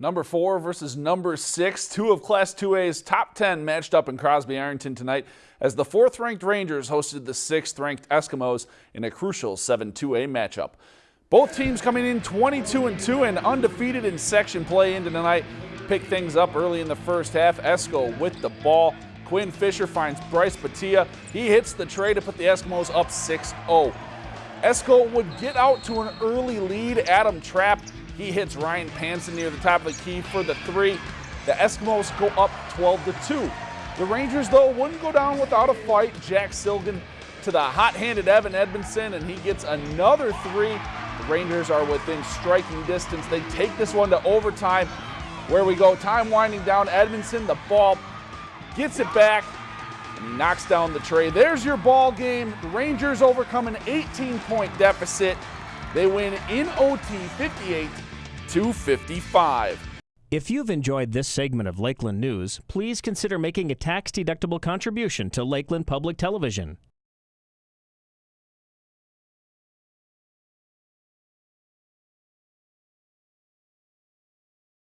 Number four versus number six, two of Class 2A's top 10 matched up in Crosby Ironton tonight as the fourth ranked Rangers hosted the sixth ranked Eskimos in a crucial 7 2A matchup. Both teams coming in 22 and 2 and undefeated in section play into tonight. Pick things up early in the first half. Esko with the ball. Quinn Fisher finds Bryce Batia. He hits the trey to put the Eskimos up 6 0. Esko would get out to an early lead. Adam Trapp he hits Ryan Panson near the top of the key for the three. The Eskimos go up 12 to 2. The Rangers, though, wouldn't go down without a fight. Jack Silgan to the hot-handed Evan Edmondson, and he gets another three. The Rangers are within striking distance. They take this one to overtime. Where we go, time winding down. Edmondson, the ball gets it back, and he knocks down the trey. There's your ball game. The Rangers overcome an 18-point deficit. They win in OT 58 255. If you've enjoyed this segment of Lakeland News, please consider making a tax-deductible contribution to Lakeland Public Television.